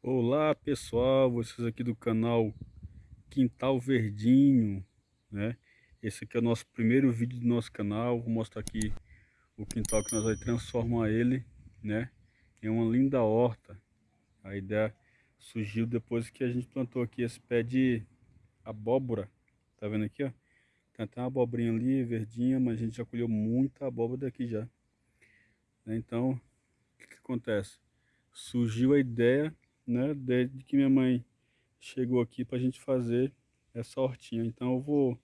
Olá pessoal, vocês aqui do canal Quintal Verdinho, né? Esse aqui é o nosso primeiro vídeo do nosso canal, vou mostrar aqui o quintal que nós vamos transformar ele, né? Em uma linda horta. A ideia surgiu depois que a gente plantou aqui esse pé de abóbora, tá vendo aqui, ó? Tem até uma abobrinha ali, verdinha, mas a gente já colheu muita abóbora daqui já. Então, o que, que acontece? Surgiu a ideia né? Desde que minha mãe chegou aqui para a gente fazer essa hortinha. Então eu vou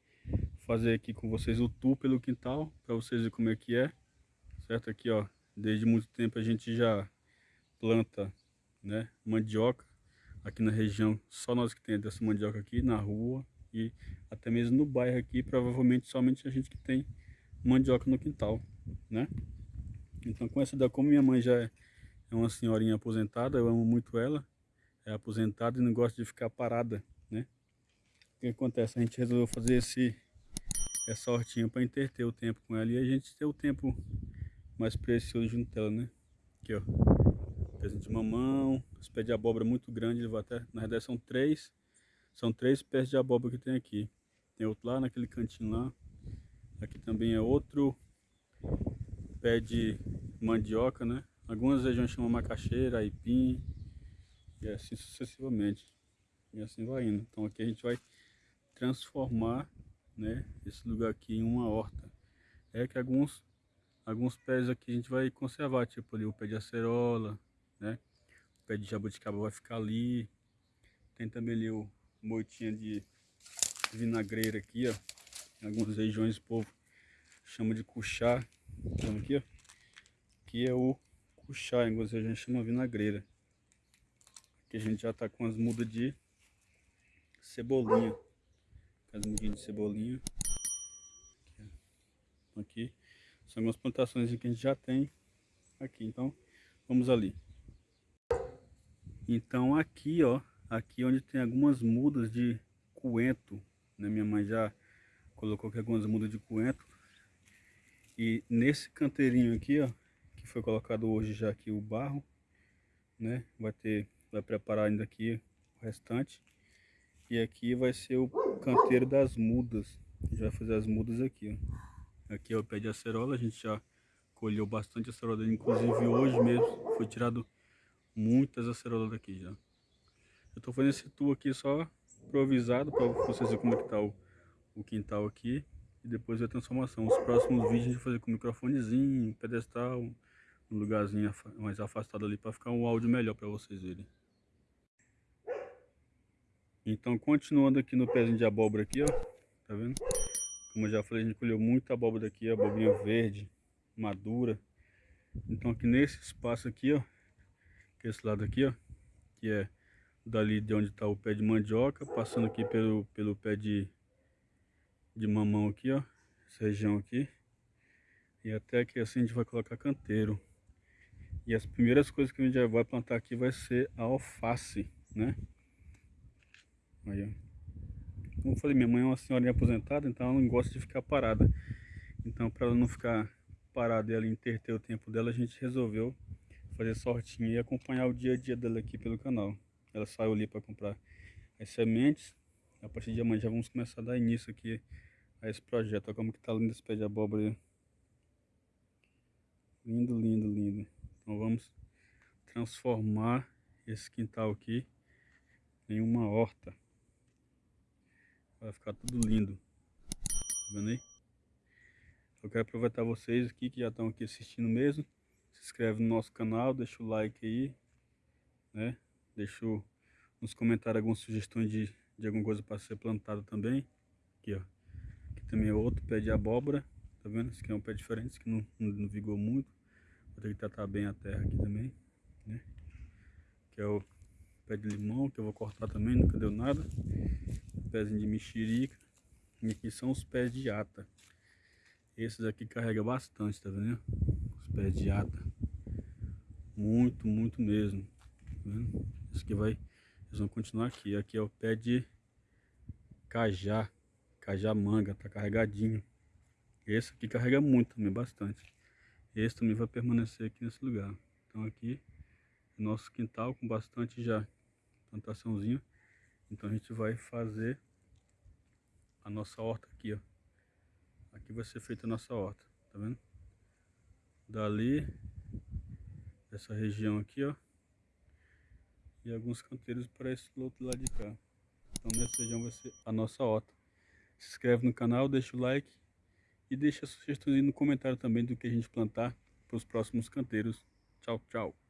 fazer aqui com vocês o tour pelo quintal, para vocês verem como é que é. Certo? Aqui, ó, desde muito tempo a gente já planta, né, mandioca. Aqui na região, só nós que tem dessa mandioca aqui, na rua e até mesmo no bairro aqui, provavelmente somente a gente que tem mandioca no quintal, né? Então com essa da como minha mãe já é uma senhorinha aposentada, eu amo muito ela, é aposentada e não gosta de ficar parada, né? O que acontece? A gente resolveu fazer esse, essa hortinha para interter o tempo com ela e a gente ter o tempo mais precioso junto dela, né? Aqui, ó. Pezinho de mamão, os pés de abóbora muito grandes, até, na verdade são três, são três pés de abóbora que tem aqui. Tem outro lá naquele cantinho lá. Aqui também é outro pé de mandioca, né? Algumas regiões chamam macaxeira, aipim, e assim sucessivamente. E assim vai indo. Então aqui a gente vai transformar né, esse lugar aqui em uma horta. É que alguns, alguns pés aqui a gente vai conservar, tipo ali o pé de acerola, né? O pé de jabuticaba vai ficar ali. Tem também ali o moitinha de vinagreira aqui, ó. Em algumas regiões o povo chama de cuchá. Então aqui, ó. Aqui é o cuchá, em algumas regiões chama vinagreira que a gente já tá com as mudas de cebolinha. As mudinhas de cebolinha. Aqui. São algumas plantações que a gente já tem aqui. Então, vamos ali. Então aqui, ó. Aqui onde tem algumas mudas de coentro. Né? Minha mãe já colocou aqui algumas mudas de coentro. E nesse canteirinho aqui, ó. Que foi colocado hoje já aqui o barro. Né? Vai ter vai preparar ainda aqui o restante. E aqui vai ser o canteiro das mudas. A gente vai fazer as mudas aqui. Aqui é o pé de acerola, a gente já colheu bastante acerola, inclusive hoje mesmo foi tirado muitas acerolas daqui já. Eu tô fazendo esse tour aqui só improvisado para vocês verem como é que tá o, o quintal aqui e depois a transformação. Os próximos vídeos a gente vai fazer com microfonezinho, pedestal, um lugarzinho mais afastado ali para ficar um áudio melhor para vocês verem. Então, continuando aqui no pezinho de abóbora aqui, ó. Tá vendo? Como eu já falei, a gente colheu muita abóbora daqui, abobrinha verde, madura. Então, aqui nesse espaço aqui, ó. Que é esse lado aqui, ó. Que é dali de onde tá o pé de mandioca, passando aqui pelo, pelo pé de, de mamão aqui, ó. Essa região aqui. E até que assim a gente vai colocar canteiro. E as primeiras coisas que a gente vai plantar aqui vai ser a alface, né? Aí, ó. Como eu falei, minha mãe é uma senhorinha aposentada, então ela não gosta de ficar parada. Então, para ela não ficar parada e ela interter o tempo dela, a gente resolveu fazer sortinha e acompanhar o dia a dia dela aqui pelo canal. Ela saiu ali para comprar as sementes. A partir de amanhã já vamos começar a dar início aqui a esse projeto. Olha como que tá lindo esse pé de abóbora. Lindo, lindo, lindo. Então vamos transformar esse quintal aqui em uma horta. Vai ficar tudo lindo. Tá vendo aí? Eu quero aproveitar vocês aqui que já estão aqui assistindo mesmo. Se inscreve no nosso canal, deixa o like aí. Né? Deixa nos comentários algumas sugestões de, de alguma coisa para ser plantada também. Aqui, ó. Aqui também é outro pé de abóbora. Tá vendo? Esse aqui é um pé diferente, esse que não, não, não vigou muito. Vou ter que tratar bem a terra aqui também. Né? Que é o pé de limão, que eu vou cortar também, nunca deu nada pezinho de mexerica. E aqui são os pés de ata. Esses aqui carrega bastante, tá vendo? Os pés de ata. Muito, muito mesmo. Tá vendo? Esse aqui vai... Eles vão continuar aqui. Aqui é o pé de cajá. Cajá manga, tá carregadinho. Esse aqui carrega muito também, bastante. Esse também vai permanecer aqui nesse lugar. Então aqui, nosso quintal com bastante já plantaçãozinha. Então a gente vai fazer a nossa horta aqui, ó. Aqui vai ser feita a nossa horta, tá vendo? Dali, essa região aqui, ó. E alguns canteiros para esse outro lado de cá. Então nessa região vai ser a nossa horta. Se inscreve no canal, deixa o like e deixa sugestões aí no comentário também do que a gente plantar para os próximos canteiros. Tchau, tchau.